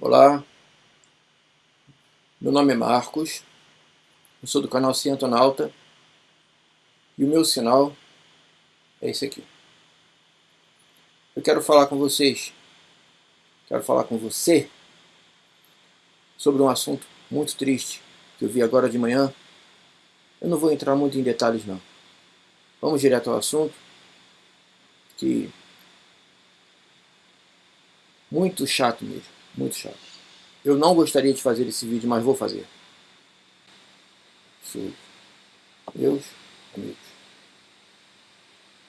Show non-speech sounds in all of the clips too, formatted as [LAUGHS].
Olá, meu nome é Marcos, eu sou do canal Cientonauta e o meu sinal é esse aqui. Eu quero falar com vocês, quero falar com você sobre um assunto muito triste que eu vi agora de manhã. Eu não vou entrar muito em detalhes não. Vamos direto ao assunto, que muito chato mesmo. Muito chato. Eu não gostaria de fazer esse vídeo, mas vou fazer. Sim. Meus amigos.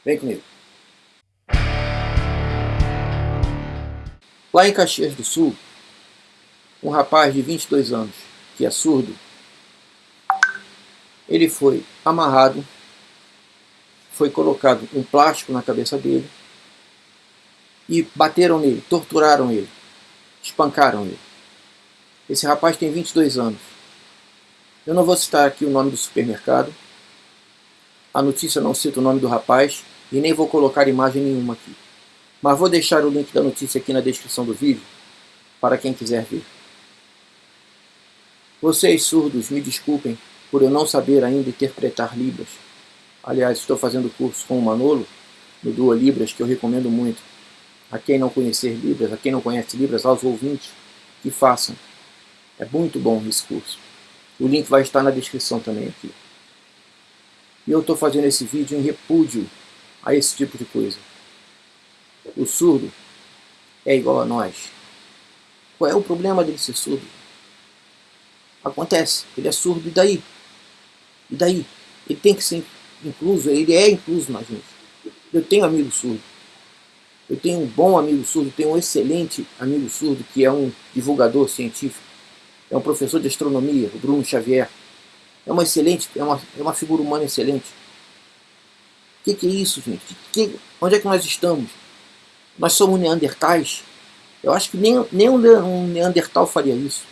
Vem comigo. Lá em Caxias do Sul, um rapaz de 22 anos, que é surdo, ele foi amarrado, foi colocado um plástico na cabeça dele e bateram nele, torturaram ele. Espancaram ele. Esse rapaz tem 22 anos. Eu não vou citar aqui o nome do supermercado. A notícia não cita o nome do rapaz e nem vou colocar imagem nenhuma aqui. Mas vou deixar o link da notícia aqui na descrição do vídeo para quem quiser ver. Vocês surdos, me desculpem por eu não saber ainda interpretar Libras. Aliás, estou fazendo curso com o Manolo, no Duo Libras, que eu recomendo muito a quem não conhecer Libras, a quem não conhece Libras, aos ouvintes, que façam. É muito bom esse curso. O link vai estar na descrição também aqui. E eu estou fazendo esse vídeo em repúdio a esse tipo de coisa. O surdo é igual a nós. Qual é o problema dele ser surdo? Acontece, ele é surdo, e daí? E daí? Ele tem que ser incluso, ele é incluso na gente. Eu tenho amigo surdo. Eu tenho um bom amigo surdo, tenho um excelente amigo surdo que é um divulgador científico, é um professor de astronomia, o Bruno Xavier. É uma excelente, é uma, é uma figura humana excelente. O que, que, é isso, gente? Que, onde é que nós estamos? Nós somos neandertais? Eu acho que nem, nem um neandertal faria isso.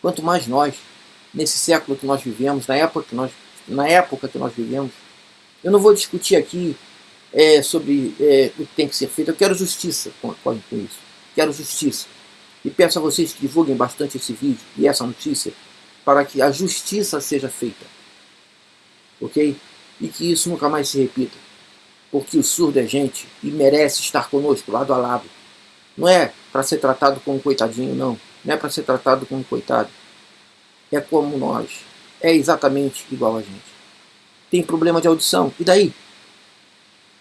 Quanto mais nós, nesse século que nós vivemos, na época que nós, na época que nós vivemos. Eu não vou discutir aqui é, sobre é, o que tem que ser feito. Eu quero justiça com, com isso. Quero justiça. E peço a vocês que divulguem bastante esse vídeo e essa notícia para que a justiça seja feita. Ok? E que isso nunca mais se repita. Porque o surdo é gente e merece estar conosco, lado a lado. Não é para ser tratado como coitadinho, não. Não é para ser tratado como coitado. É como nós. É exatamente igual a gente. Tem problema de audição. E daí?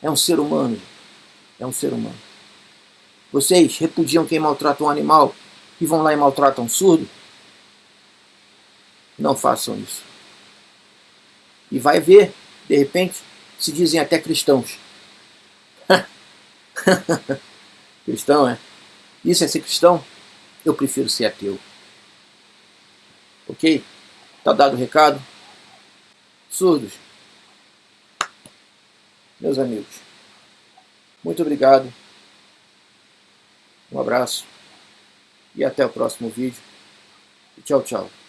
É um ser humano. É um ser humano. Vocês repudiam quem maltrata um animal e vão lá e maltratam um surdo? Não façam isso. E vai ver, de repente, se dizem até cristãos. [LAUGHS] cristão, é? Isso é ser cristão? Eu prefiro ser ateu. Ok? Tá dado o recado? Surdos, meus amigos. Muito obrigado. Um abraço. E até o próximo vídeo. tchau, tchau.